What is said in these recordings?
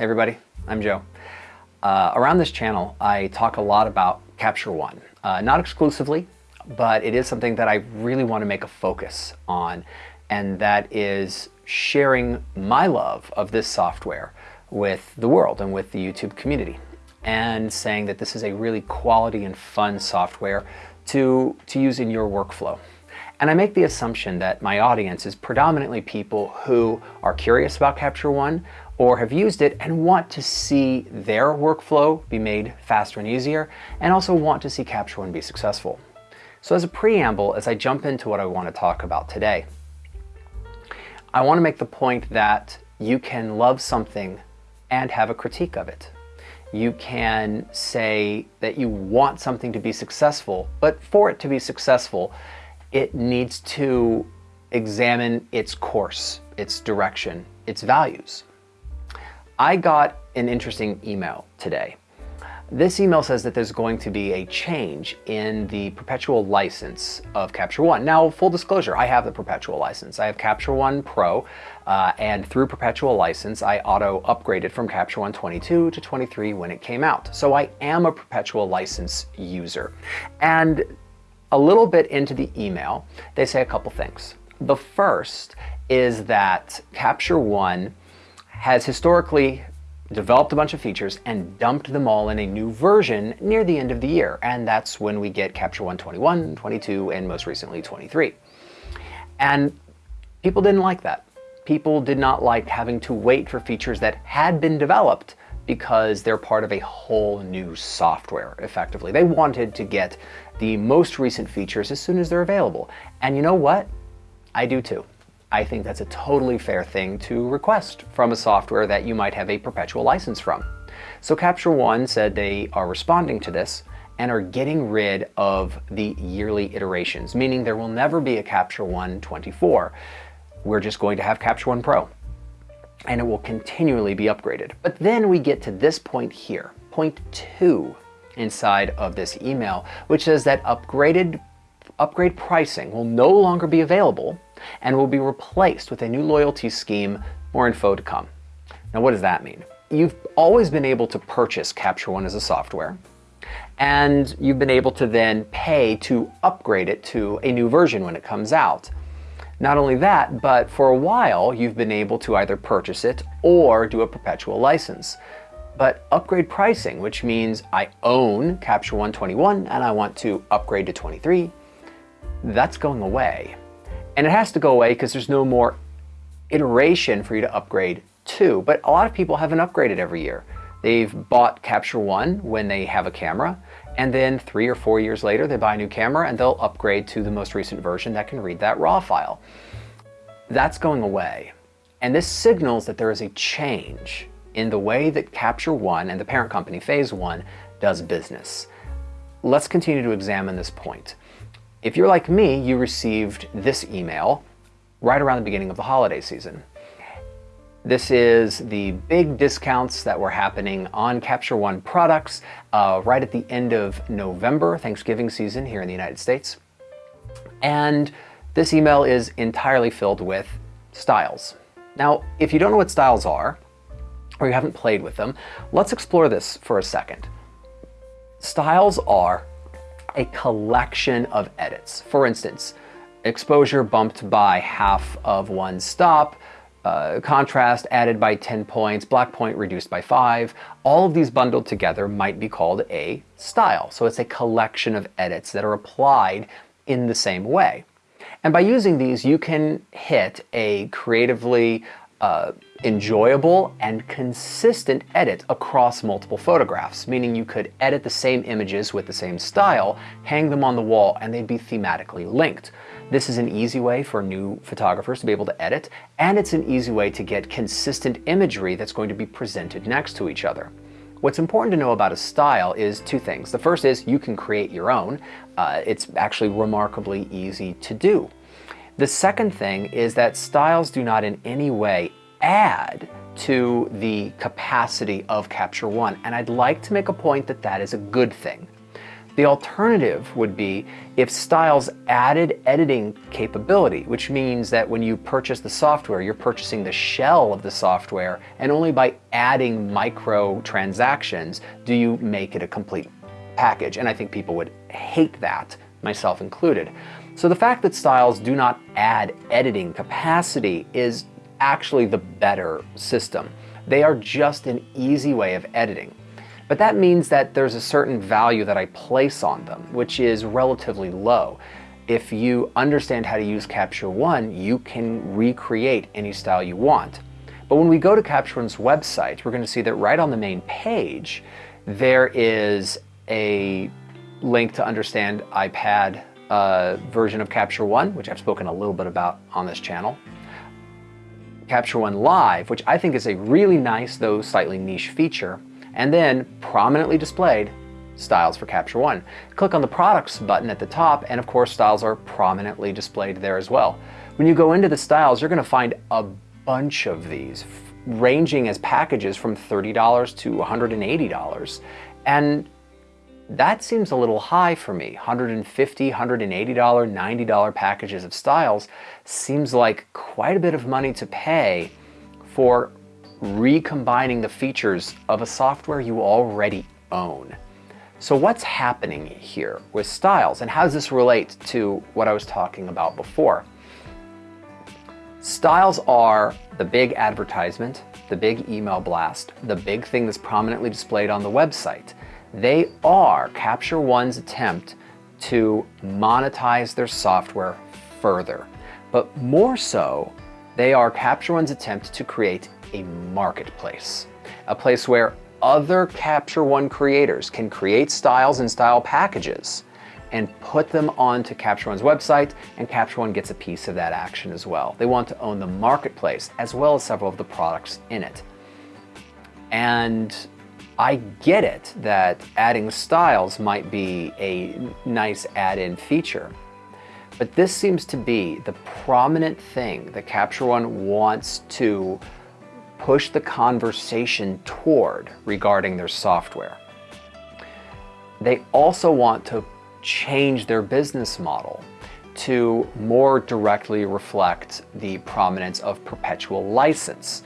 Hey everybody, I'm Joe. Uh, around this channel, I talk a lot about Capture One. Uh, not exclusively, but it is something that I really want to make a focus on, and that is sharing my love of this software with the world and with the YouTube community, and saying that this is a really quality and fun software to, to use in your workflow. And I make the assumption that my audience is predominantly people who are curious about Capture One or have used it and want to see their workflow be made faster and easier, and also want to see Capture One be successful. So as a preamble, as I jump into what I want to talk about today, I want to make the point that you can love something and have a critique of it. You can say that you want something to be successful, but for it to be successful, it needs to examine its course, its direction, its values. I got an interesting email today. This email says that there's going to be a change in the perpetual license of Capture One. Now, full disclosure, I have the perpetual license. I have Capture One Pro, uh, and through perpetual license, I auto upgraded from Capture One 22 to 23 when it came out. So I am a perpetual license user. And a little bit into the email, they say a couple things. The first is that Capture One has historically developed a bunch of features and dumped them all in a new version near the end of the year. And that's when we get Capture One 21, 22, and most recently 23. And people didn't like that. People did not like having to wait for features that had been developed because they're part of a whole new software, effectively. They wanted to get the most recent features as soon as they're available. And you know what? I do too. I think that's a totally fair thing to request from a software that you might have a perpetual license from. So Capture One said they are responding to this and are getting rid of the yearly iterations, meaning there will never be a Capture One 24. We're just going to have Capture One Pro and it will continually be upgraded. But then we get to this point here, point two inside of this email, which says that upgraded upgrade pricing will no longer be available and will be replaced with a new loyalty scheme, more info to come. Now what does that mean? You've always been able to purchase Capture One as a software, and you've been able to then pay to upgrade it to a new version when it comes out. Not only that, but for a while you've been able to either purchase it or do a perpetual license. But upgrade pricing, which means I own Capture One 21 and I want to upgrade to 23, that's going away. And it has to go away because there's no more iteration for you to upgrade to. But a lot of people haven't upgraded every year. They've bought Capture One when they have a camera, and then three or four years later they buy a new camera and they'll upgrade to the most recent version that can read that RAW file. That's going away. And this signals that there is a change in the way that Capture One and the parent company Phase One does business. Let's continue to examine this point. If you're like me, you received this email right around the beginning of the holiday season. This is the big discounts that were happening on Capture One products uh, right at the end of November, Thanksgiving season here in the United States. And this email is entirely filled with styles. Now, if you don't know what styles are, or you haven't played with them, let's explore this for a second. Styles are a collection of edits. For instance, exposure bumped by half of one stop, uh, contrast added by 10 points, black point reduced by 5. All of these bundled together might be called a style. So it's a collection of edits that are applied in the same way. And by using these, you can hit a creatively uh, enjoyable and consistent edit across multiple photographs, meaning you could edit the same images with the same style, hang them on the wall, and they'd be thematically linked. This is an easy way for new photographers to be able to edit, and it's an easy way to get consistent imagery that's going to be presented next to each other. What's important to know about a style is two things. The first is you can create your own. Uh, it's actually remarkably easy to do. The second thing is that styles do not in any way add to the capacity of Capture One, and I'd like to make a point that that is a good thing. The alternative would be if Styles added editing capability, which means that when you purchase the software, you're purchasing the shell of the software, and only by adding micro transactions do you make it a complete package. And I think people would hate that, myself included. So the fact that Styles do not add editing capacity is actually the better system. They are just an easy way of editing. But that means that there's a certain value that I place on them, which is relatively low. If you understand how to use Capture One, you can recreate any style you want. But when we go to Capture One's website, we're going to see that right on the main page, there is a link to understand iPad uh, version of Capture One, which I've spoken a little bit about on this channel. Capture One Live, which I think is a really nice, though slightly niche feature and then prominently displayed styles for Capture One. Click on the products button at the top and of course styles are prominently displayed there as well. When you go into the styles, you're going to find a bunch of these ranging as packages from $30 to $180. And that seems a little high for me. $150, $180, $90 packages of styles seems like quite a bit of money to pay for recombining the features of a software you already own. So what's happening here with styles and how does this relate to what I was talking about before? Styles are the big advertisement, the big email blast, the big thing that's prominently displayed on the website. They are Capture One's attempt to monetize their software further. But more so, they are Capture One's attempt to create a marketplace, a place where other Capture One creators can create styles and style packages and put them onto Capture One's website, and Capture One gets a piece of that action as well. They want to own the marketplace as well as several of the products in it. And I get it that adding styles might be a nice add-in feature, but this seems to be the prominent thing that Capture One wants to push the conversation toward regarding their software. They also want to change their business model to more directly reflect the prominence of perpetual license.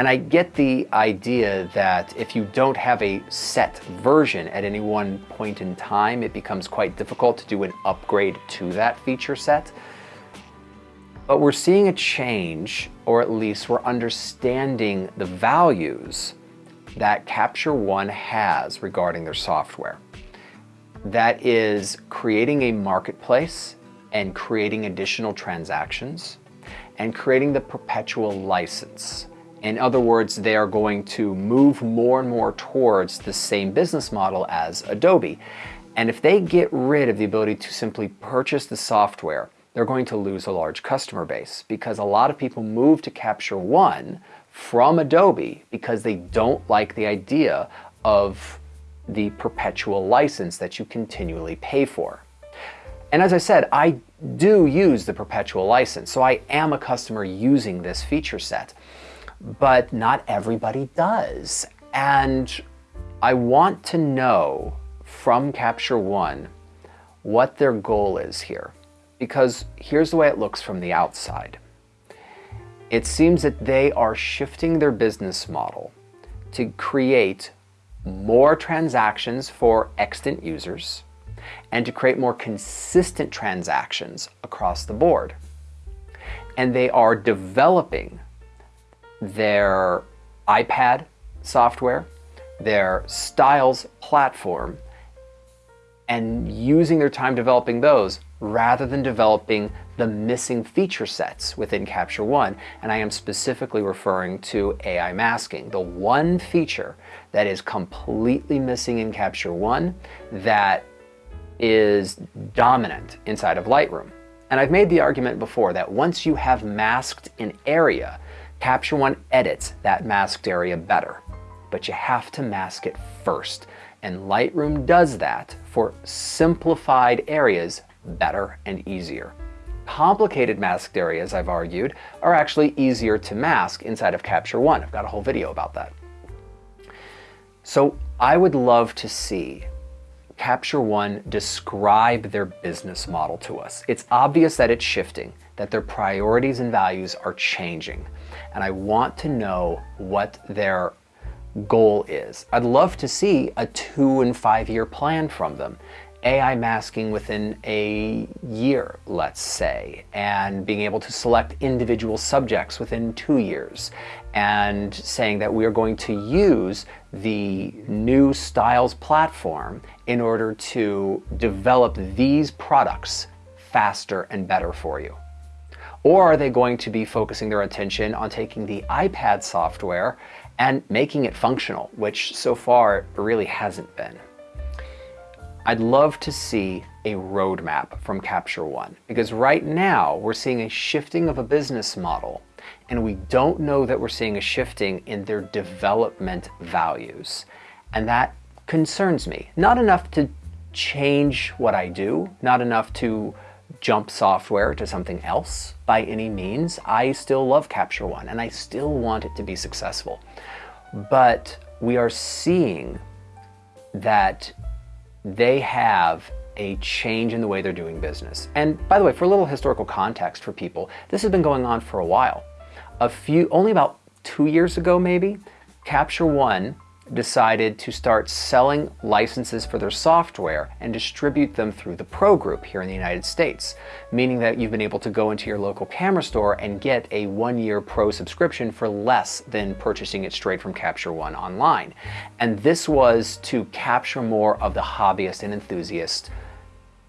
And I get the idea that if you don't have a set version at any one point in time, it becomes quite difficult to do an upgrade to that feature set. But we're seeing a change, or at least we're understanding the values that Capture One has regarding their software. That is creating a marketplace and creating additional transactions and creating the perpetual license. In other words, they are going to move more and more towards the same business model as Adobe. And if they get rid of the ability to simply purchase the software they're going to lose a large customer base because a lot of people move to Capture One from Adobe because they don't like the idea of the perpetual license that you continually pay for. And as I said, I do use the perpetual license, so I am a customer using this feature set, but not everybody does. And I want to know from Capture One what their goal is here because here's the way it looks from the outside. It seems that they are shifting their business model to create more transactions for extant users and to create more consistent transactions across the board. And they are developing their iPad software, their Styles platform, and using their time developing those rather than developing the missing feature sets within Capture One. And I am specifically referring to AI masking, the one feature that is completely missing in Capture One that is dominant inside of Lightroom. And I've made the argument before that once you have masked an area, Capture One edits that masked area better. But you have to mask it first. And Lightroom does that for simplified areas better and easier. Complicated masked areas, I've argued, are actually easier to mask inside of Capture One. I've got a whole video about that. So I would love to see Capture One describe their business model to us. It's obvious that it's shifting, that their priorities and values are changing. And I want to know what their goal is. I'd love to see a two and five year plan from them. AI masking within a year, let's say, and being able to select individual subjects within two years, and saying that we are going to use the new Styles platform in order to develop these products faster and better for you. Or are they going to be focusing their attention on taking the iPad software and making it functional, which so far really hasn't been? I'd love to see a roadmap from Capture One because right now we're seeing a shifting of a business model and we don't know that we're seeing a shifting in their development values. And that concerns me. Not enough to change what I do, not enough to jump software to something else by any means. I still love Capture One and I still want it to be successful. But we are seeing that they have a change in the way they're doing business. And by the way, for a little historical context for people, this has been going on for a while. A few, only about two years ago maybe, Capture One decided to start selling licenses for their software and distribute them through the Pro Group here in the United States, meaning that you've been able to go into your local camera store and get a one-year Pro subscription for less than purchasing it straight from Capture One online. And this was to capture more of the hobbyist and enthusiast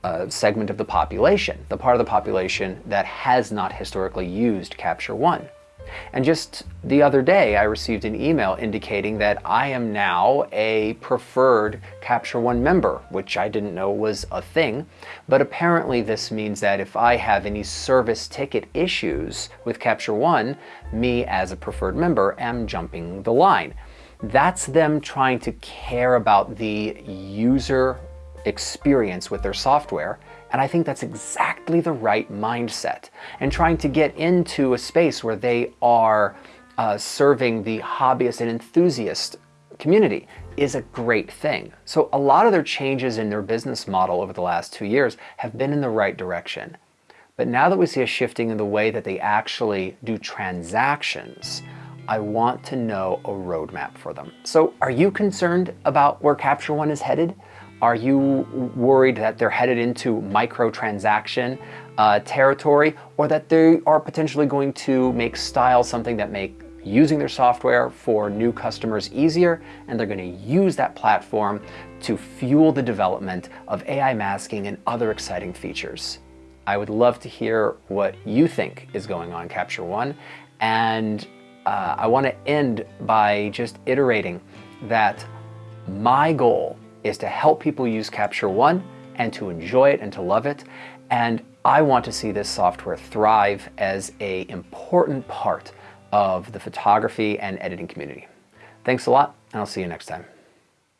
uh, segment of the population, the part of the population that has not historically used Capture One. And just the other day, I received an email indicating that I am now a preferred Capture One member, which I didn't know was a thing. But apparently, this means that if I have any service ticket issues with Capture One, me as a preferred member am jumping the line. That's them trying to care about the user experience with their software and I think that's exactly the right mindset. And trying to get into a space where they are uh, serving the hobbyist and enthusiast community is a great thing. So a lot of their changes in their business model over the last two years have been in the right direction. But now that we see a shifting in the way that they actually do transactions, I want to know a roadmap for them. So are you concerned about where Capture One is headed? Are you worried that they're headed into microtransaction uh, territory or that they are potentially going to make style something that make using their software for new customers easier and they're going to use that platform to fuel the development of AI masking and other exciting features. I would love to hear what you think is going on Capture One and uh, I want to end by just iterating that my goal is to help people use Capture One and to enjoy it and to love it. And I want to see this software thrive as a important part of the photography and editing community. Thanks a lot, and I'll see you next time.